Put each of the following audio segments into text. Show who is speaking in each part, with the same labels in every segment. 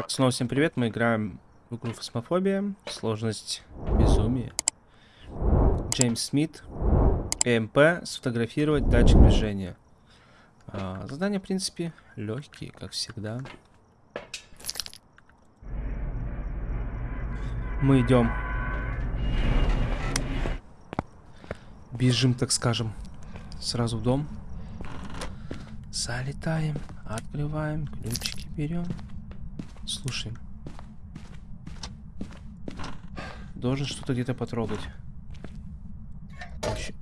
Speaker 1: Так, снова всем привет. Мы играем в игру Фосмофобия. Сложность безумие. Джеймс Смит. ЭМП. Сфотографировать датчик движения. А, задания, в принципе, легкие, как всегда. Мы идем. Бежим, так скажем, сразу в дом. Залетаем, открываем, ключики берем. Слушай. Должен что-то где-то потрогать. Ой.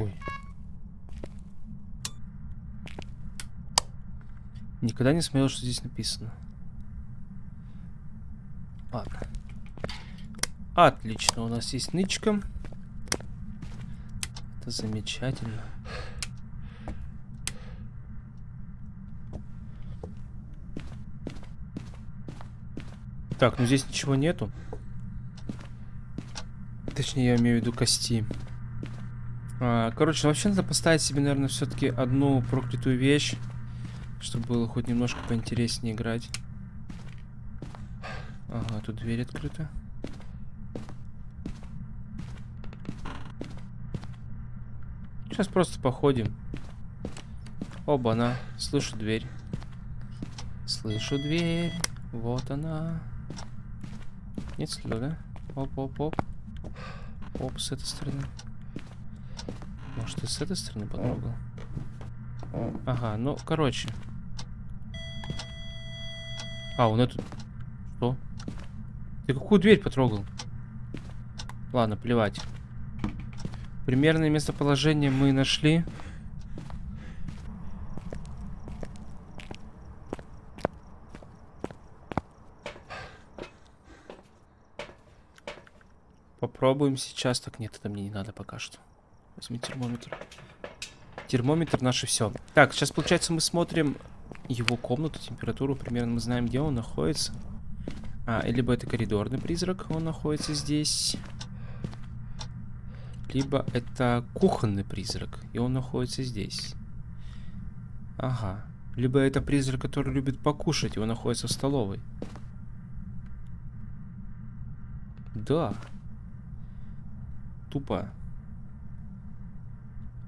Speaker 1: Ой. Никогда не смотрел, что здесь написано. Ладно. Отлично, у нас есть нычка. Это замечательно. Так, ну здесь ничего нету. Точнее, я имею в виду кости. А, короче, вообще надо поставить себе, наверное, все-таки одну проклятую вещь, чтобы было хоть немножко поинтереснее играть. Ага, тут дверь открыта. Сейчас просто походим. Оба-на, слышу дверь. Слышу дверь, вот она. Нет следа, да? Оп-оп-оп. Оп, с этой стороны. Может, ты с этой стороны потрогал? Ага, ну, короче. А, он эту... Что? Ты какую дверь потрогал? Ладно, плевать. Примерное местоположение мы нашли. Попробуем сейчас. Так, нет, это мне не надо пока что. Возьми термометр. Термометр наше все. Так, сейчас, получается, мы смотрим его комнату, температуру. Примерно мы знаем, где он находится. А, либо это коридорный призрак, он находится здесь. Либо это кухонный призрак, и он находится здесь. Ага. Либо это призрак, который любит покушать, и он находится в столовой. Да тупо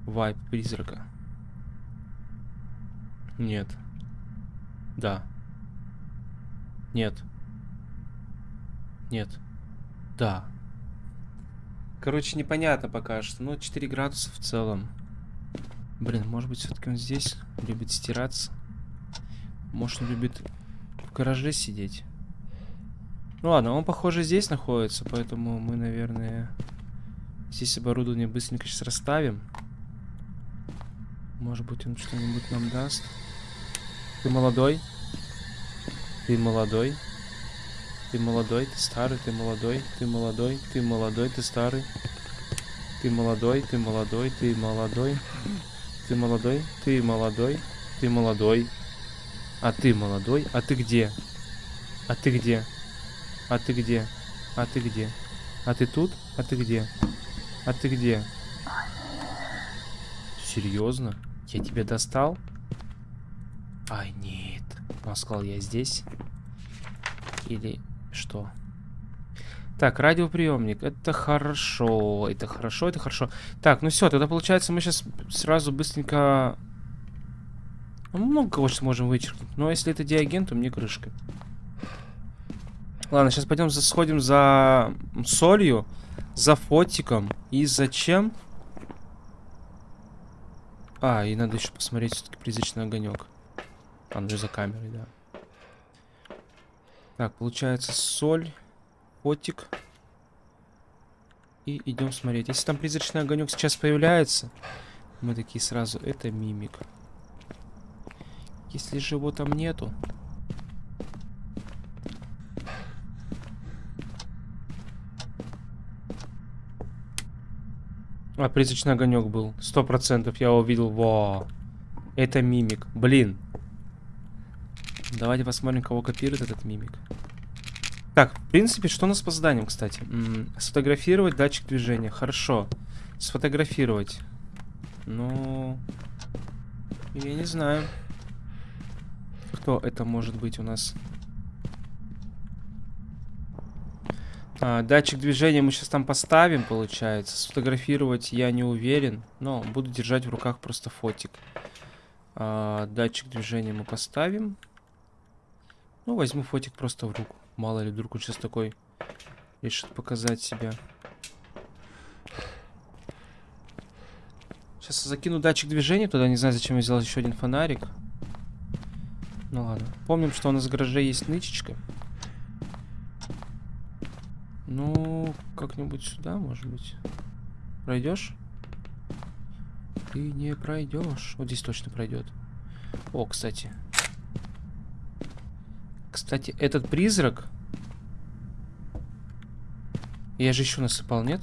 Speaker 1: вайп призрака. Нет. Да. Нет. Нет. Да. Короче, непонятно пока что. Ну, 4 градуса в целом. Блин, может быть, все-таки он здесь любит стираться. Может, он любит в гараже сидеть. Ну ладно, он, похоже, здесь находится, поэтому мы, наверное, Здесь оборудование быстренько сейчас расставим. Может быть, он что-нибудь нам даст. Ты молодой? Ты молодой? Ты молодой, ты старый, ты молодой, ты молодой, ты молодой, ты старый. Ты молодой, ты молодой, ты молодой. Ты молодой, ты молодой, ты молодой. А ты молодой? А ты где? А ты где? А ты где? А ты где? А ты тут? А ты где? А ты где? Серьезно? Я тебя достал? Ай, нет. Он сказал, я здесь. Или что? Так, радиоприемник. Это хорошо. Это хорошо, это хорошо. Так, ну все, тогда получается мы сейчас сразу быстренько... Ну, много кого сейчас можем вычеркнуть. Но если это диаген, то мне крышка. Ладно, сейчас пойдем сходим за солью. За фотиком. И зачем? А, и надо еще посмотреть все-таки призрачный огонек. Он же за камерой, да. Так, получается соль, фотик. И идем смотреть. Если там призрачный огонек сейчас появляется, мы такие сразу, это мимик. Если же его там нету, А, призрачный огонек был. Сто процентов я увидел. Во. Это мимик. Блин. Давайте посмотрим, кого копирует этот мимик. Так, в принципе, что у нас по заданиям, кстати? М -м, сфотографировать датчик движения. Хорошо. Сфотографировать. Ну... Я не знаю. Кто это может быть у нас? А, датчик движения мы сейчас там поставим, получается. Сфотографировать я не уверен, но буду держать в руках просто фотик. А, датчик движения мы поставим. Ну, возьму фотик просто в руку. Мало ли, вдруг он сейчас такой решит показать себя. Сейчас закину датчик движения туда. Не знаю, зачем я взял еще один фонарик. Ну ладно. Помним, что у нас в гараже есть нычечка. Ну, как-нибудь сюда, может быть. Пройдешь? Ты не пройдешь. Вот здесь точно пройдет. О, кстати. Кстати, этот призрак... Я же еще насыпал, нет?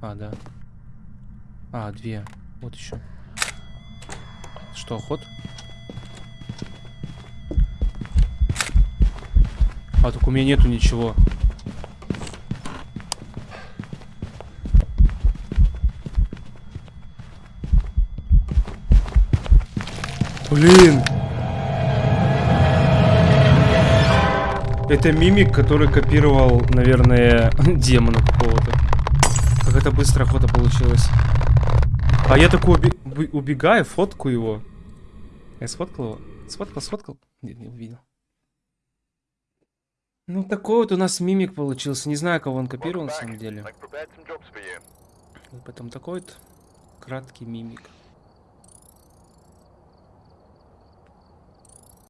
Speaker 1: А, да. А, две. Вот еще. Что, ход? А, так у меня нету ничего. Блин! Это мимик, который копировал, наверное, демона какого-то. Как это быстро охота получилась. А я такой уби убегаю, фотку его. Я сфоткал его? Сфоткал, сфоткал? Нет, не увидел. Ну, такой вот у нас мимик получился. Не знаю, кого он копировал на самом деле. И потом такой вот краткий мимик.